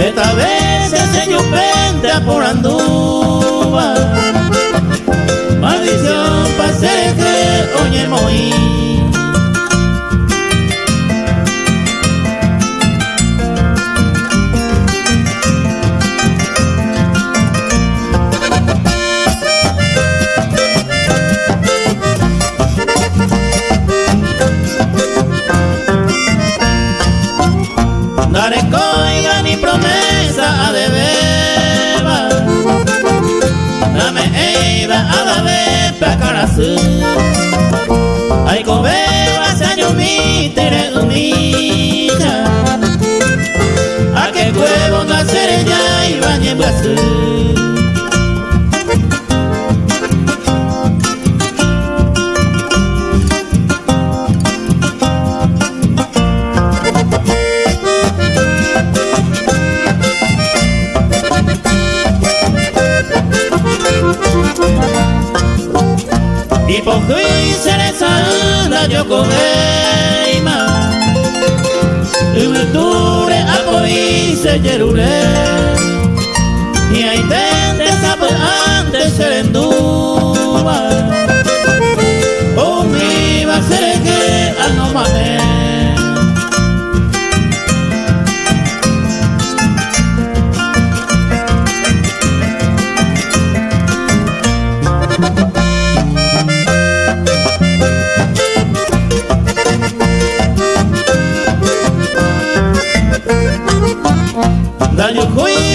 Esta vez el señor vente por anduva Maldición para ser que oye moí Ay, cobeba saño mi tere unita A que cuevo nacer ya y bañe en Pohui serezana jokogeima Umuture apoi se jerule Ni aitende sabe antes serendua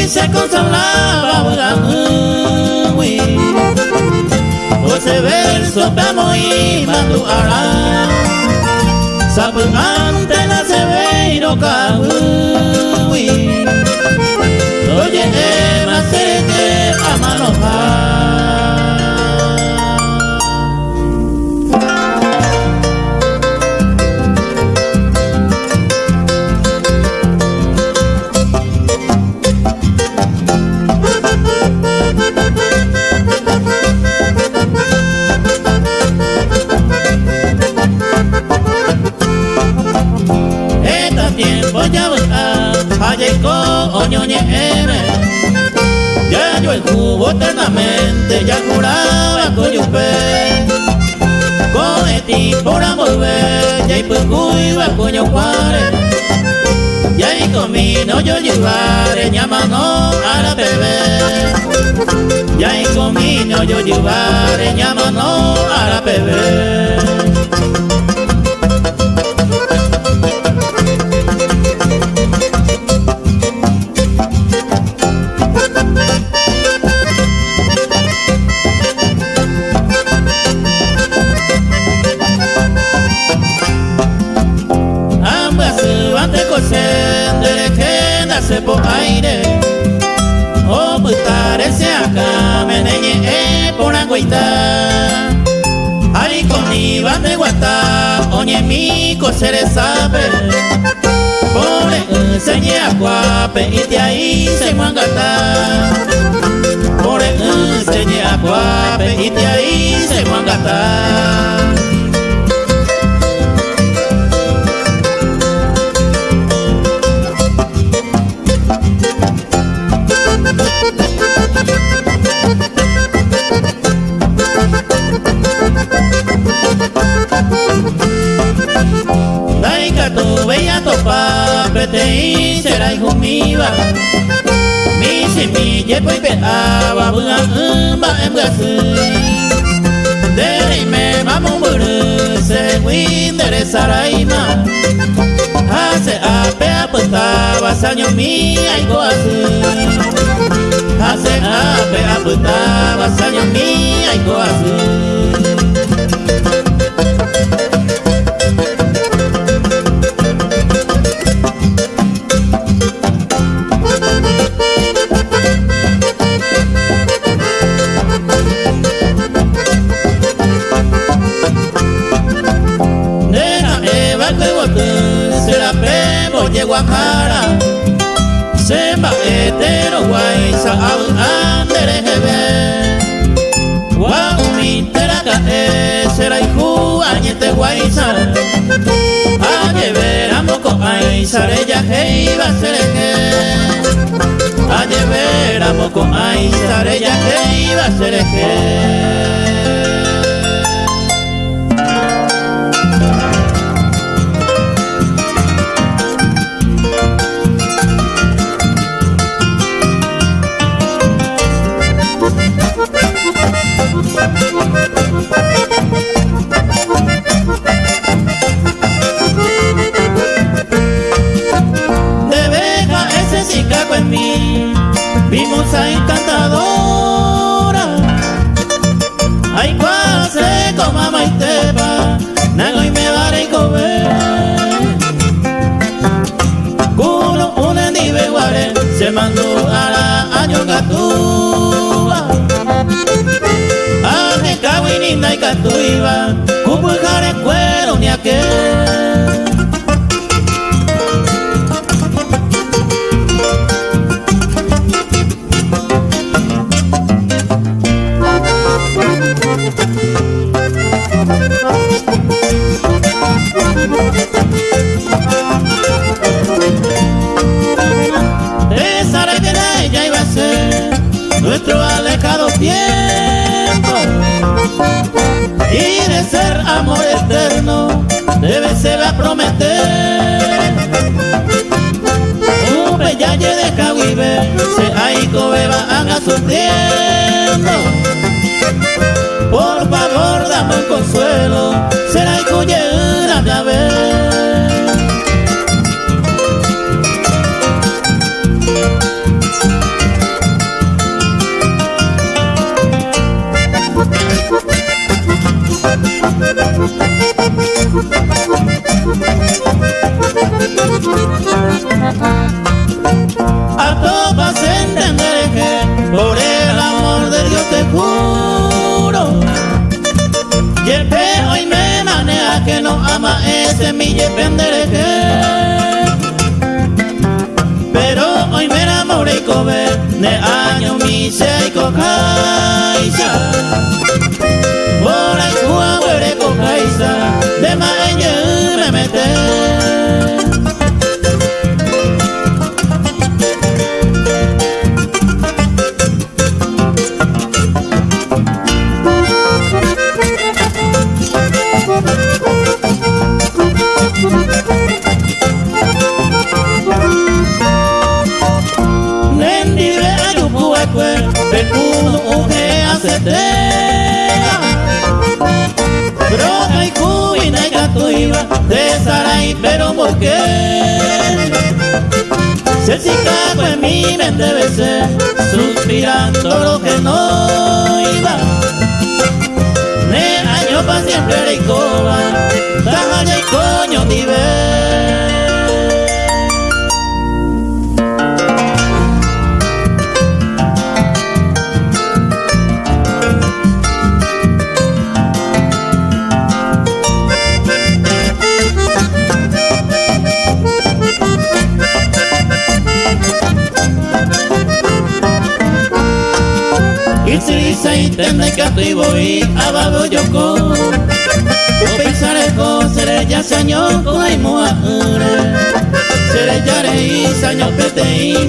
se consolaba muy Ose verso vamos y mando ara Sapante na se ve y no Oye, ema comino yo llevaré, llamano a la bebé. Ya y comino yo llevaré, llamano a la bebé. Guata Oñe mi cosere sabe. Pone enseñe a guape y de ahí se mangata Pone enseñe a guape y de ahí se mangata te será hijo mío. Mi semilla pues peaba bua ba em ga sư để me vamos bự se win để sarai ma aputaba saño mi ay goasu Hace ape aputaba saño mi ay goasu kawinina y catuiba Kupu jare cuero ni aquel amor eterno debe ser a prometer un peyalle de caguibe se hay beba haga sufriendo A todas entender que por el amor de Dios te juro. Y el que hoy me maneja que no ama ese mi pendereje Pero hoy me enamoré y cobe de año mi se y cocaisa Por ahí cuahuere cocaisa de mañana me mete Broca y cuina y catuiba de Saray, pero ¿por qué? Se cicaco en mi mente besé, suspirando lo que no iba. Me año pa' siempre y coba, taja y coño nivel. Isirisa itende katibo i ababo yoko Opisare ko sere ya sanyo ko ai moa ure Sere yare i sanyo pete i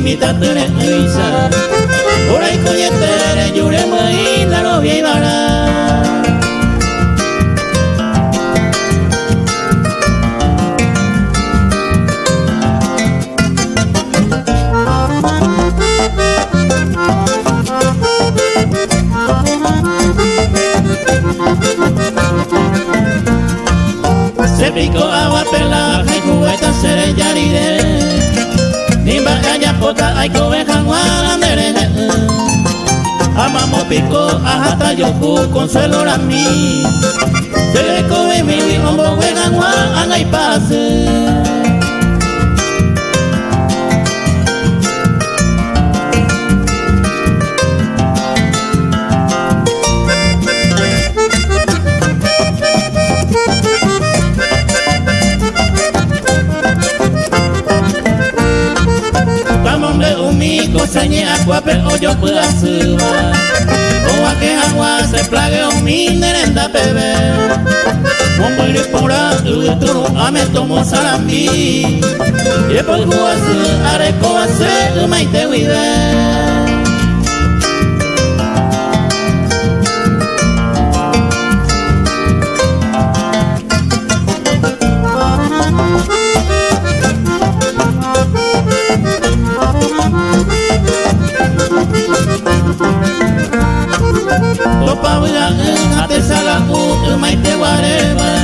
consuelo a mí. Se le come mi hombo juegan anga y pase Como el por tu a me tomo salambi Y por guasu areco hace maite huide te va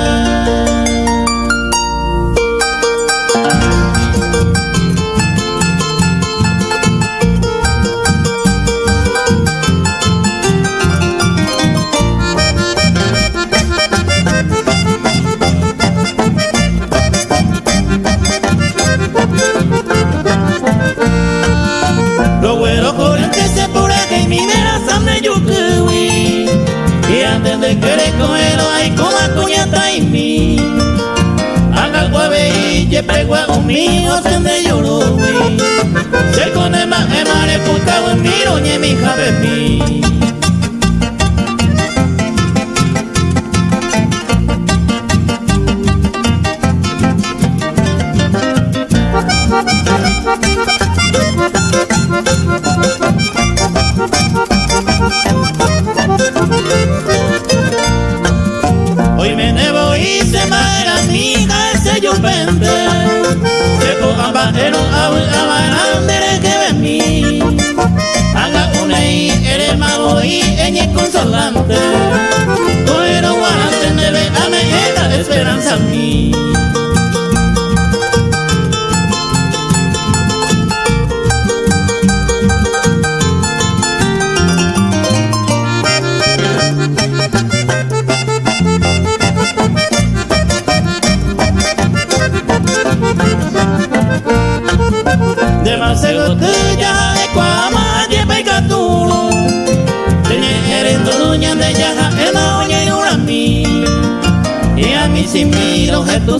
areite nyandera pera pegua mío se me lloró Se con el más emare puta miro ñe mi jabe mi Hoy simiro tu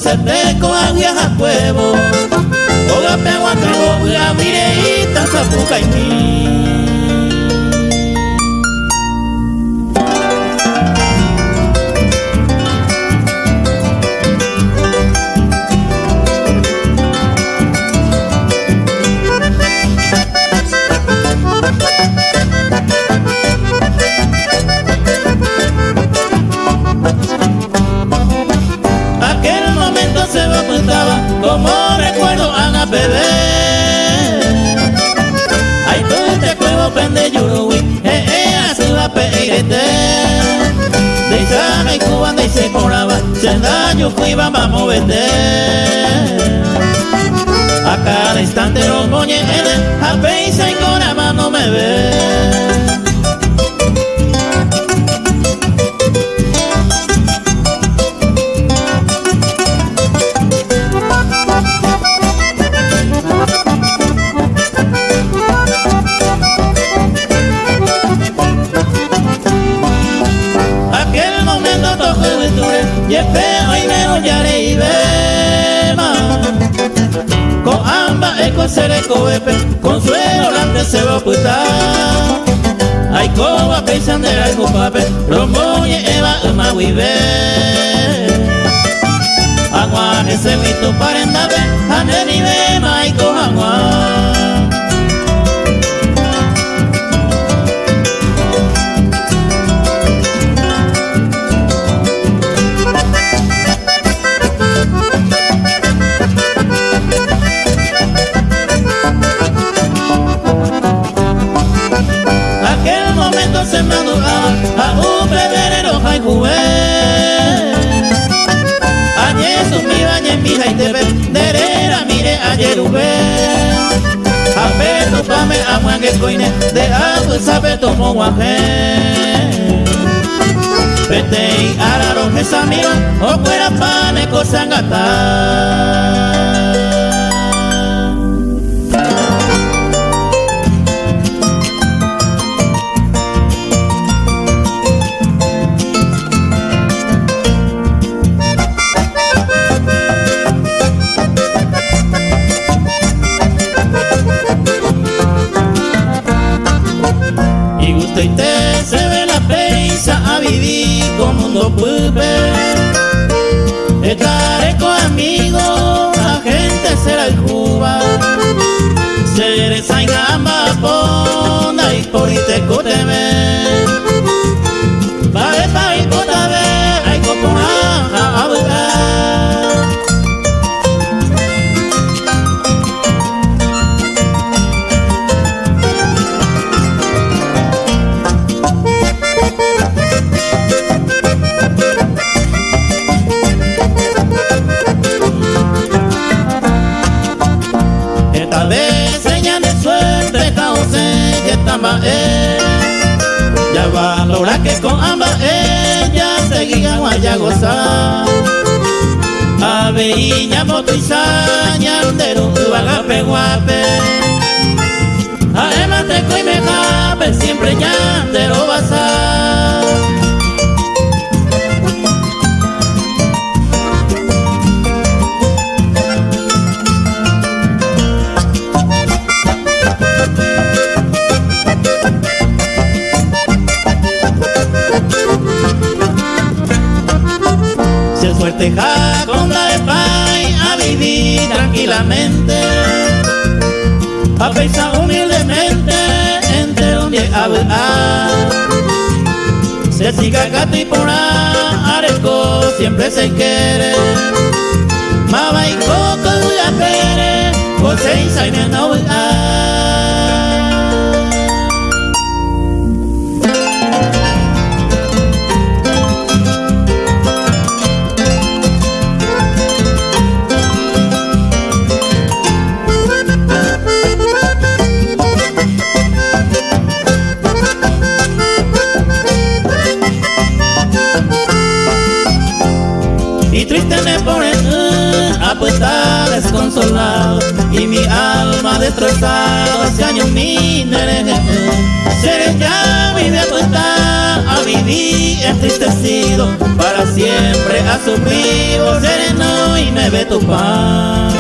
se te coa viaja cuevo Oga pegua trego la mireita sapuca y mí daño que iba a vender A cada instante los moñes yerube Ape no pame amangue coine De abu sabe tomo guaje. Pete y araro mesa mira O fuera pane cosangata mundo pupe Estaré con amigos, la gente será el Cuba. Seré gamba ponda y por te Beirinha, Moto e tranquilamente A pensar humildemente entre donde hablar. Se siga gato y por areco siempre se quiere. Mama y coco y a pere José y Saime y mi alma destrozada hace años mi Seré ya apuesta a vivir entristecido para siempre a sufrir sereno y me ve tu pan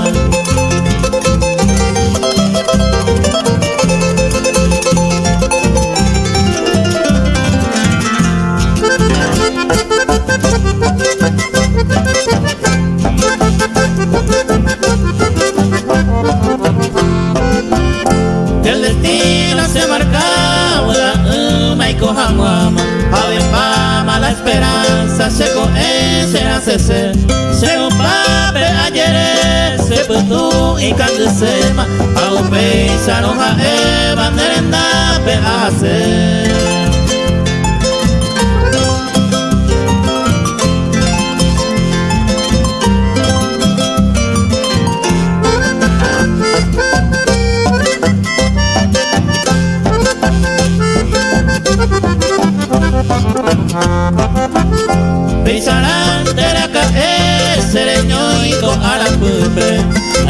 incandescema Ao pensar no rae banderenda pe hacer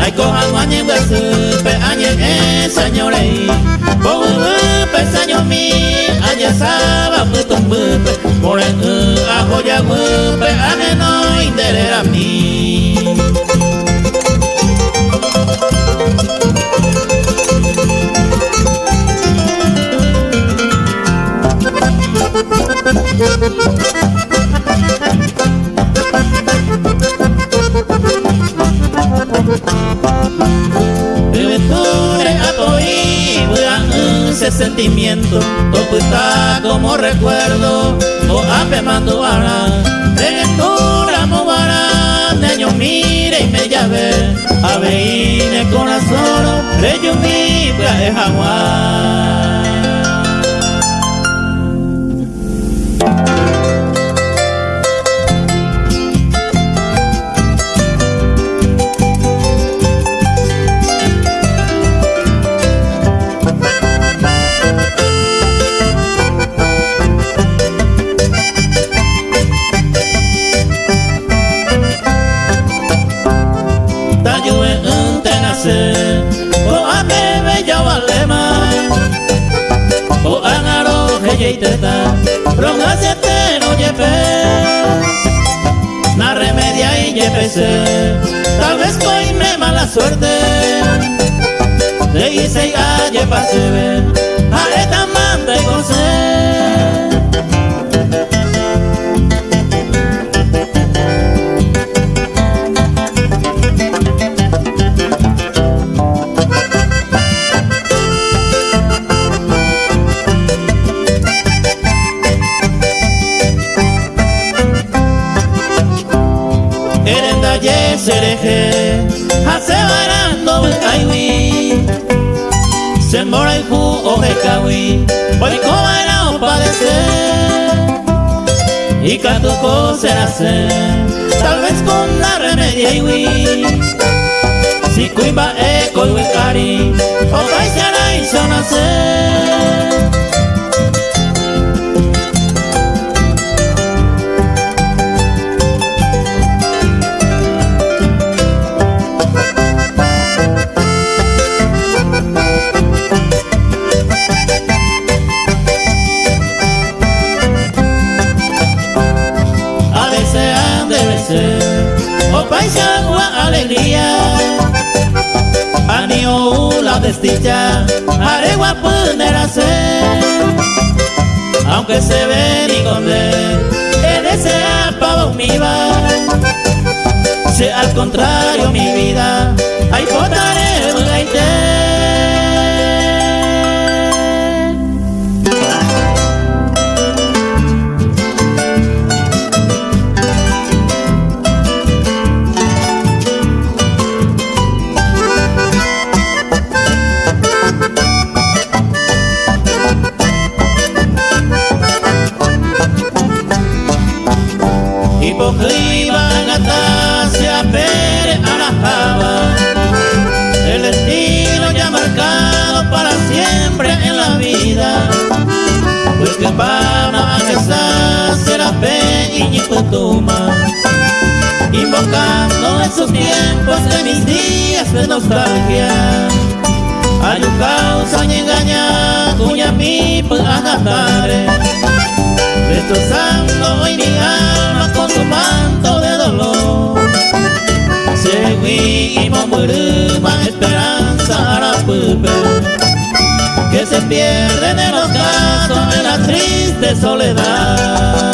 Ay ko hangwanye wasupe anye e señorei Bo upe seño mi anye saba putum bupe More u ajo ya wupe ane no inderera mi todo está como recuerdo. O ape mando ara Reventura mo bara Neño mire y me llave Aveine corazón. Reyo mi viaje jaguar teta Ronga te no yepe. Na remedia y yepese Tal vez me mala suerte. De hice y aye pasebe Areta manda y consejo mora el o de kawi Ikatuko con el agua padecer Y catuco será ser Tal vez con la remedia y wi Si cuimba eco y wikari Aunque se ve ni conde En ese apavo mi Si al contrario mi vida Hay potaré un Pama y Invocando esos tiempos de mis días de nostalgia. Ayucausa y engaña Cuña mi agatare Destrozando hoy mi alma con su manto de dolor. Seguimos murima esperanza a la que se pierden en los casos en la triste soledad.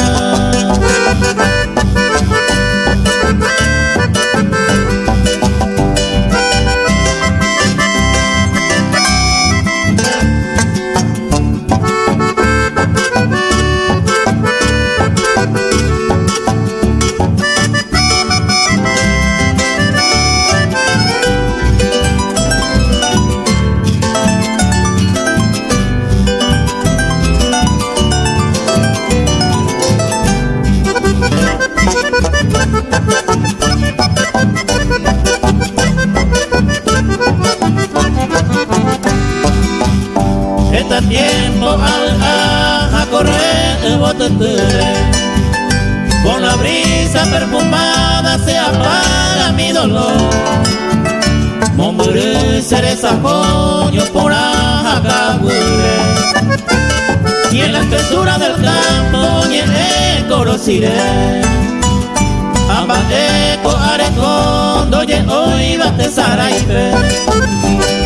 Con la brisa perfumada se apaga mi dolor. Mombre cereza por ajacabure Y en la espesura del campo ni en el coro siré Amba eco arecón doye hoy bate saraipe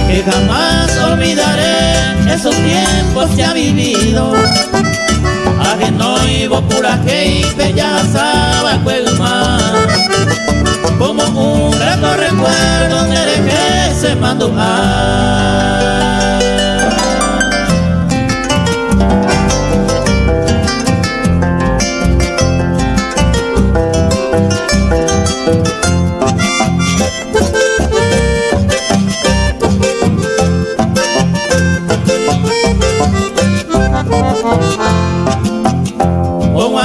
Que jamás olvidaré esos tiempos ya vividos Ajeno y pura que ya sabe más Como un grato recuerdo que se mandó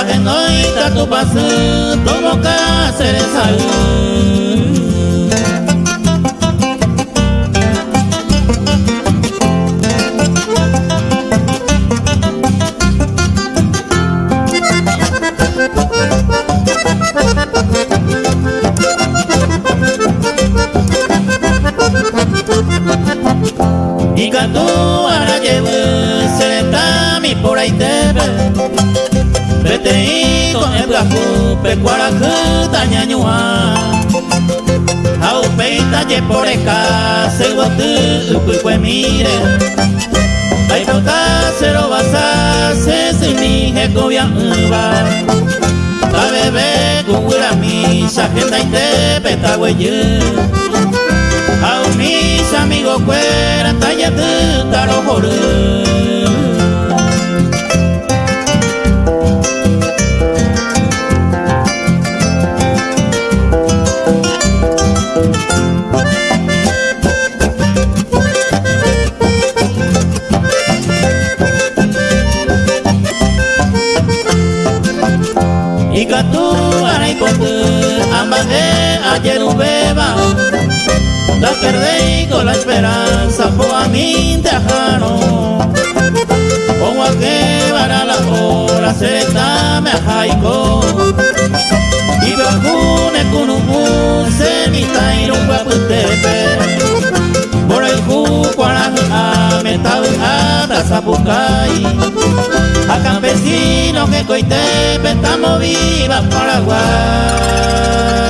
Agenoita tu pasu, tu boca será Ikatu arayebu seretami por ahí te Vete con el gaku pecuara tanya nyua Au peita ye por eka se ukui kue mire. Ai pota cero basa se sumi heko ya uba Ta bebe kungura mi shakenda ite peta weye a mis amigos fuera talla de caro ambas de ayer un beba la perdí con la esperanza, por a mí te dejaron. Como a que para la hora se está me jaico. Y bajune con un muse mi tairo guaputepe. Por el juco a la a zapucay. A campesino que coitepe estamos viva Paraguay.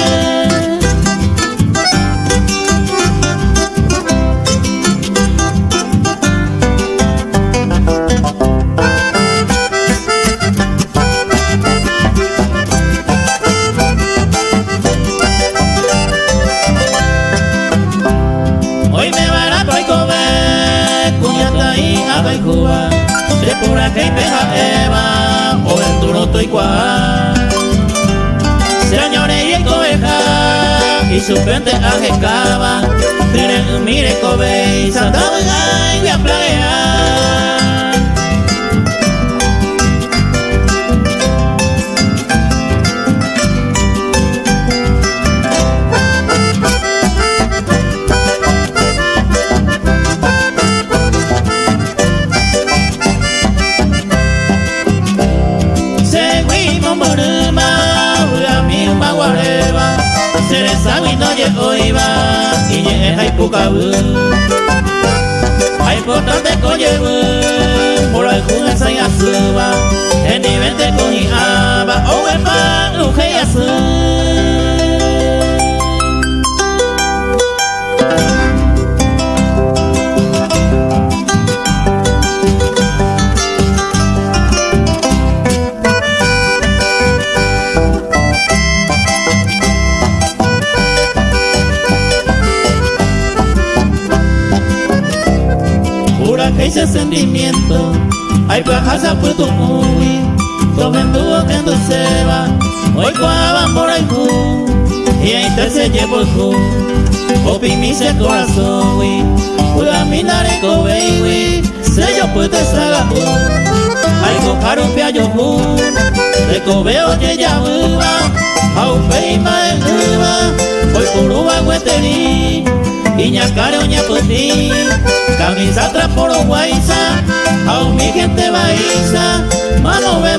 pokoma sapurante a hacer mamomere aye perder que peja eva o el duro toy cual. Señores y cobeja y su frente ajecaba. Mire mire cobe y santaba y a plaguear của cả vương. Hãy phố đó tết có dây vương. Một lời cũng em xanh ác xưa và đi bên tết có nhị à và ông em ba, ưu khế ác xưa. Ese sentimiento. Ay bajas pues tu muy Tomen dúo que no se va. Hoy cuaban por el cu Y ahí te se llevo el cu. Opi mi se corazón we Puga mi nareco baby Se yo pues te saga u Ay go caro pia yo hu De cobeo ye ya uva. Au pei ma el uva Hoy por uva hueteri Iña care oña puti Camisa traporo guaisa A mi gente baisa Mano ve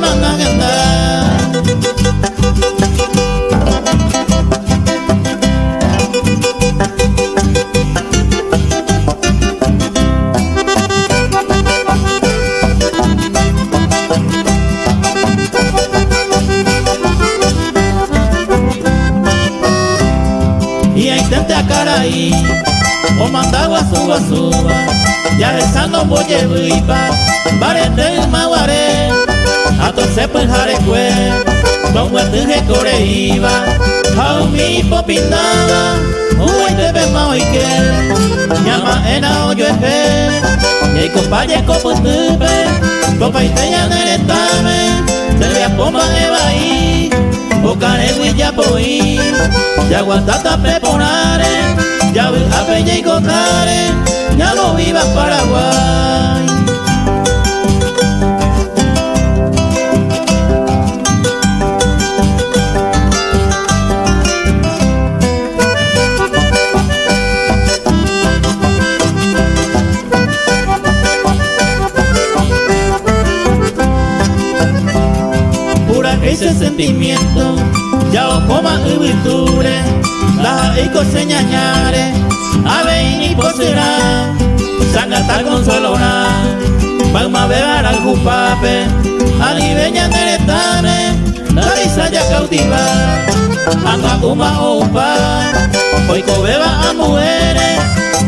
manga ahí, o mandagua suba suba, ya rezando boye vipa, barete maguare, a se pues jarecue, con huetuje core iba, a mi popinada, un te ve mao y que, llama ena oyo eje, y compañe copo tupe, copa y teña neretame, se le apoma eva ahí, o care ya poi, ya guantata peponare, ya apelle y cotare, ya no viva Paraguay. Ese sentimiento, ya o coma y virtude, la ico señañare, ave y posera, sangata consolona, palma beber al jupape, alibeña neretane, la risa ya cautiva, anga uma opa, oiko beba a mujeres,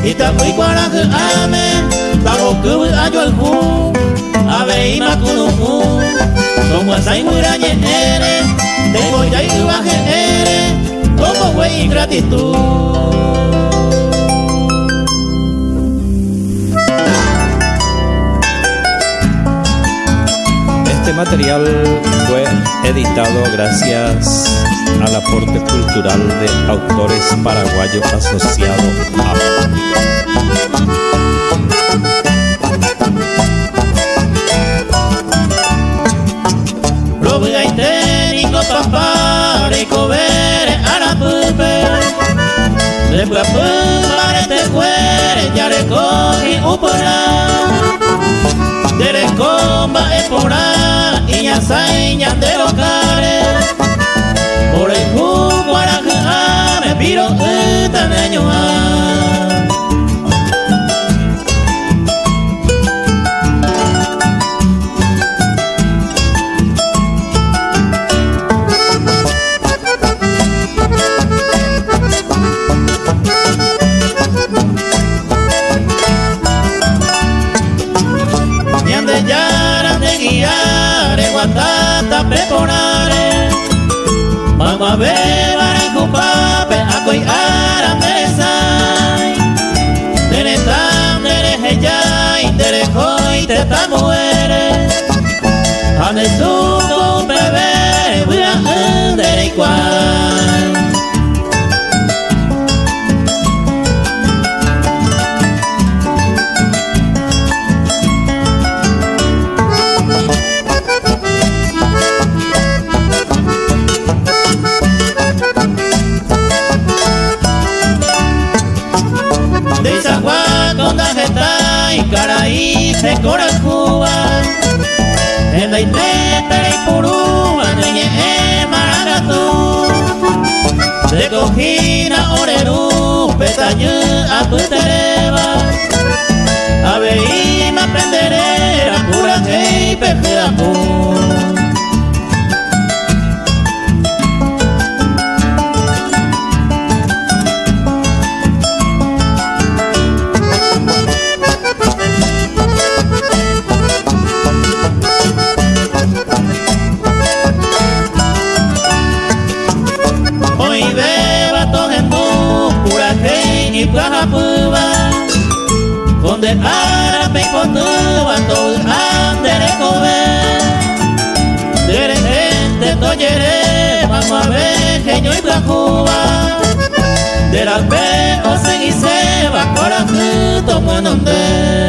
y tapui cuaraje ame, tago que ayo al ju, ave y macunucu, como asai murañe ere, tengo ya y baje ere, como güey ingratitud. Este material fue editado gracias al aporte cultural de autores paraguayos asociados a Después pumare te cuere, ya recogi upora. Dere comba espora, y ya saña de los Caraí se cora Cuba. En la Iteta y Purúa Neñe e Maracatú de Cojina Orerú Petañu a Putereba Aveima Penderera Pura Hey Pejeapu Donde árabe y potuba todo andere cobe Dere gente toyere vamos a ver genio y plajuba De la pe o se y se va corajuto mononde